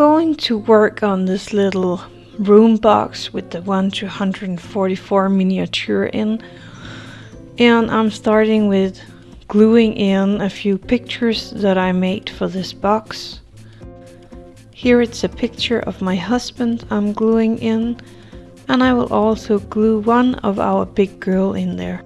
Going to work on this little room box with the 1 to 144 miniature in and I'm starting with gluing in a few pictures that I made for this box. Here it's a picture of my husband I'm gluing in and I will also glue one of our big girl in there.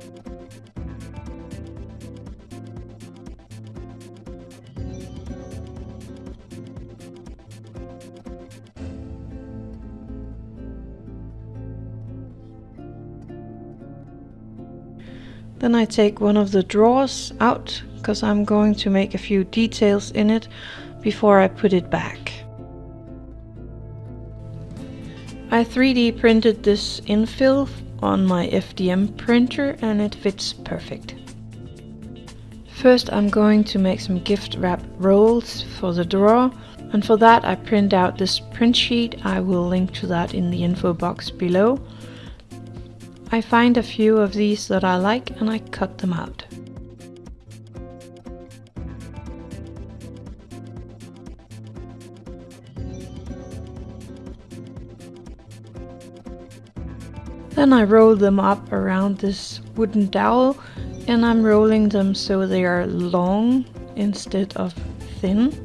Then I take one of the drawers out because I'm going to make a few details in it before I put it back. I 3D printed this infill on my FDM printer and it fits perfect. First I'm going to make some gift wrap rolls for the drawer and for that I print out this print sheet. I will link to that in the info box below. I find a few of these that I like and I cut them out. Then I roll them up around this wooden dowel and I'm rolling them so they are long instead of thin.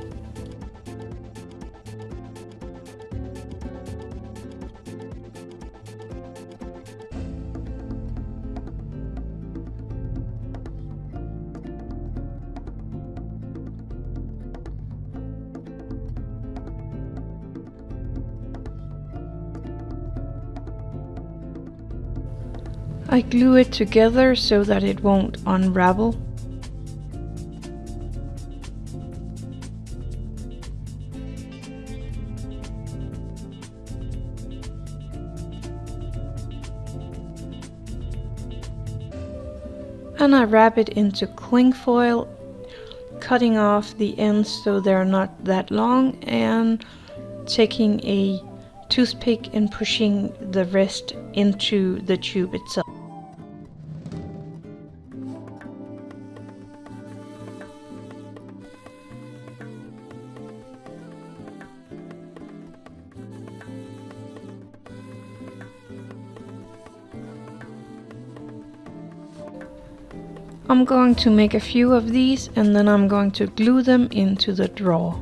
I glue it together so that it won't unravel. And I wrap it into cling foil, cutting off the ends so they're not that long and taking a toothpick and pushing the rest into the tube itself. I'm going to make a few of these and then I'm going to glue them into the drawer.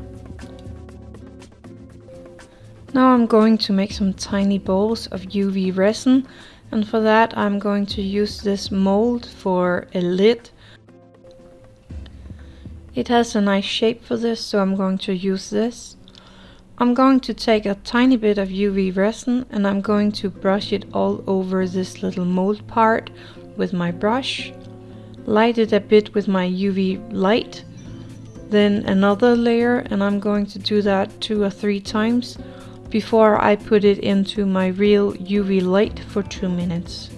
Now I'm going to make some tiny balls of UV resin and for that I'm going to use this mold for a lid. It has a nice shape for this so I'm going to use this. I'm going to take a tiny bit of UV resin and I'm going to brush it all over this little mold part with my brush light it a bit with my UV light then another layer and I'm going to do that two or three times before I put it into my real UV light for two minutes.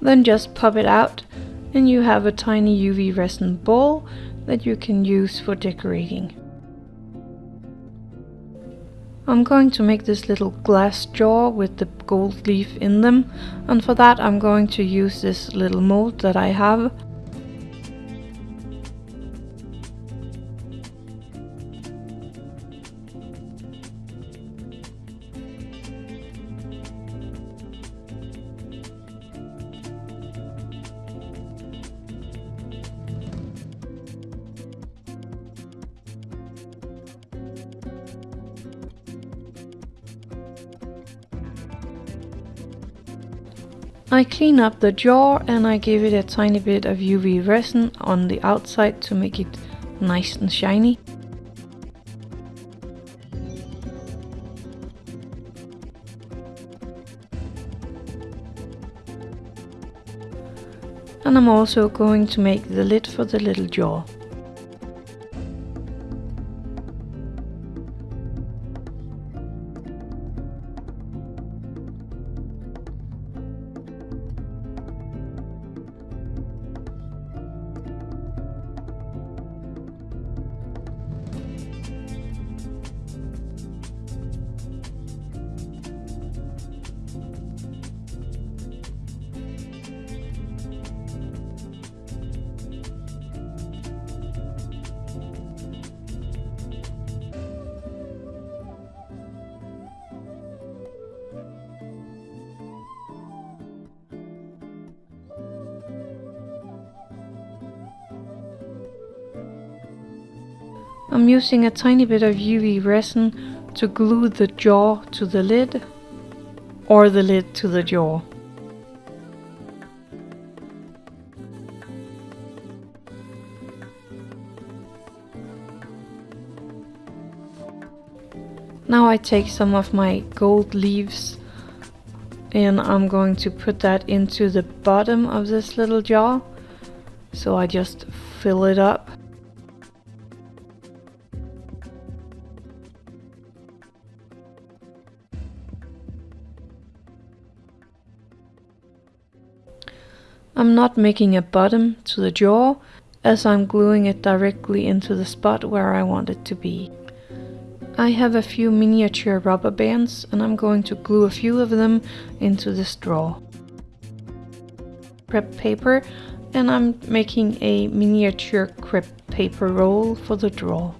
Then just pop it out and you have a tiny UV resin ball that you can use for decorating. I'm going to make this little glass jar with the gold leaf in them and for that I'm going to use this little mold that I have I clean up the jar and I give it a tiny bit of UV resin on the outside to make it nice and shiny. And I'm also going to make the lid for the little jar. I'm using a tiny bit of UV resin to glue the jaw to the lid or the lid to the jaw. Now I take some of my gold leaves and I'm going to put that into the bottom of this little jar. So I just fill it up. Not making a bottom to the jaw as I'm gluing it directly into the spot where I want it to be. I have a few miniature rubber bands and I'm going to glue a few of them into this drawer. Crepe paper and I'm making a miniature crepe paper roll for the drawer.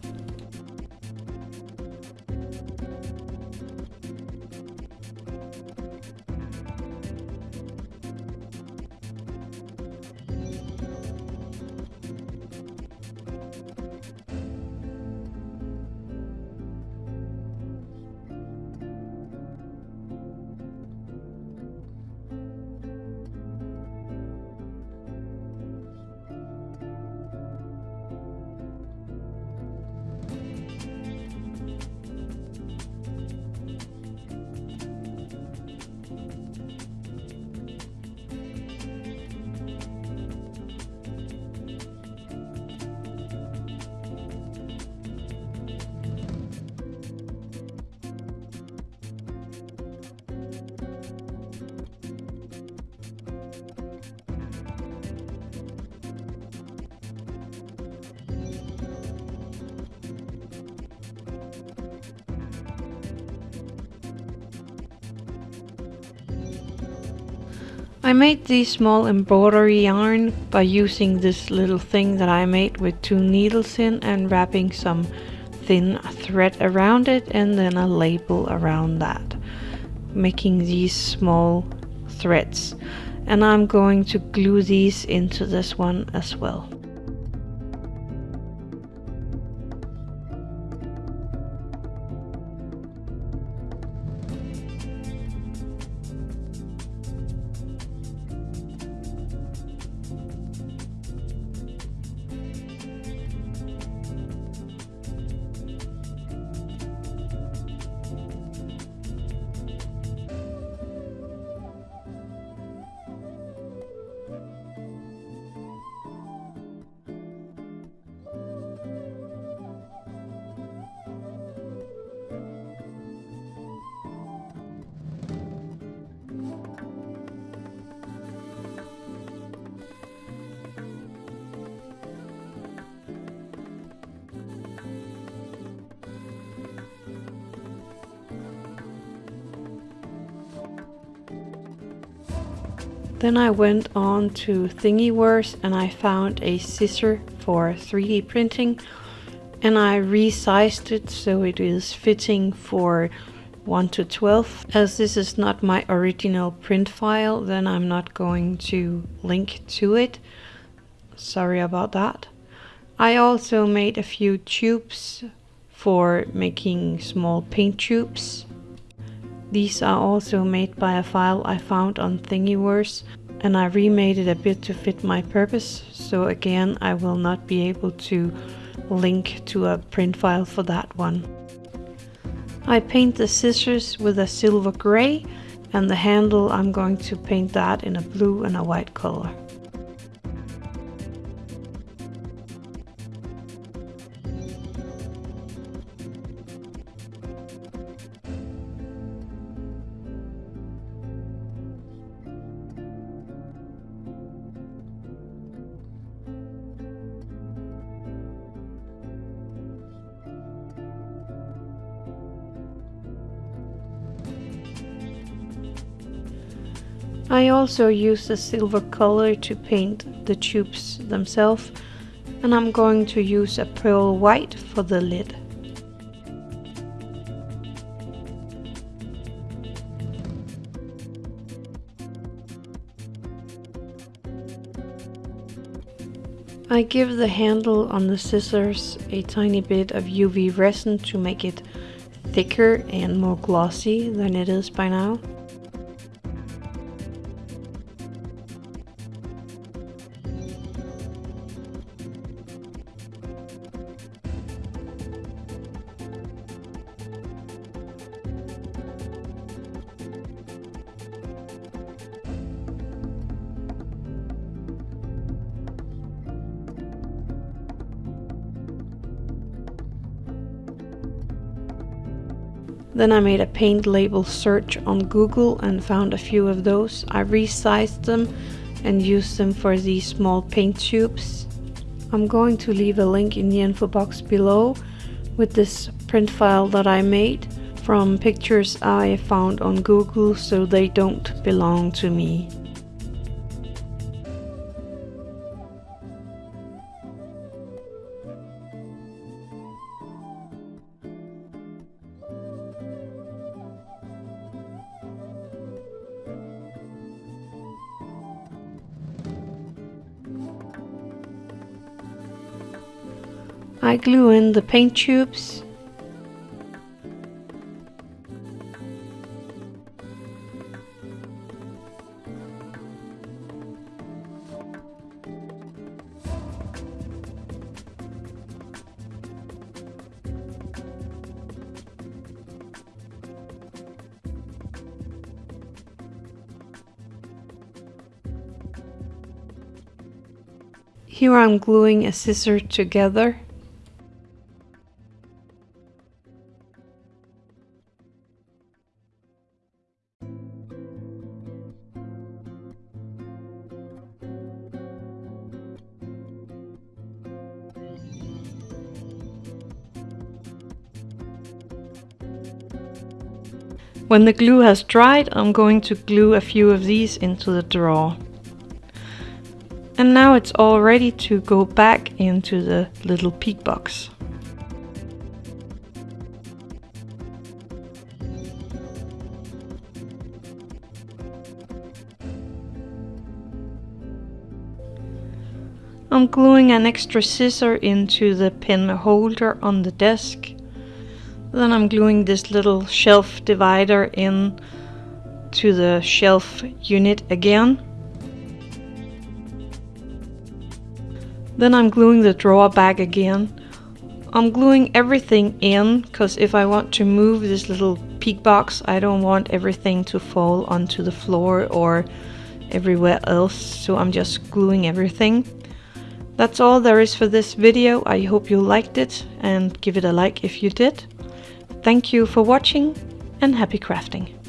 I made this small embroidery yarn by using this little thing that I made with two needles in and wrapping some thin thread around it and then a label around that making these small threads and I'm going to glue these into this one as well. Then I went on to Thingiverse and I found a scissor for 3D printing and I resized it so it is fitting for 1 to 12. As this is not my original print file then I'm not going to link to it. Sorry about that. I also made a few tubes for making small paint tubes these are also made by a file I found on Thingiverse and I remade it a bit to fit my purpose so again I will not be able to link to a print file for that one. I paint the scissors with a silver grey and the handle I'm going to paint that in a blue and a white color. I also use the silver color to paint the tubes themselves and I'm going to use a pearl white for the lid. I give the handle on the scissors a tiny bit of UV resin to make it thicker and more glossy than it is by now. Then I made a paint label search on Google and found a few of those. I resized them and used them for these small paint tubes. I'm going to leave a link in the info box below with this print file that I made from pictures I found on Google so they don't belong to me. I glue in the paint tubes. Here I'm gluing a scissor together When the glue has dried, I'm going to glue a few of these into the drawer. And now it's all ready to go back into the little peek box. I'm gluing an extra scissor into the pen holder on the desk then I'm gluing this little shelf divider in to the shelf unit again. Then I'm gluing the drawer back again. I'm gluing everything in because if I want to move this little peek box I don't want everything to fall onto the floor or everywhere else so I'm just gluing everything. That's all there is for this video. I hope you liked it and give it a like if you did. Thank you for watching and happy crafting!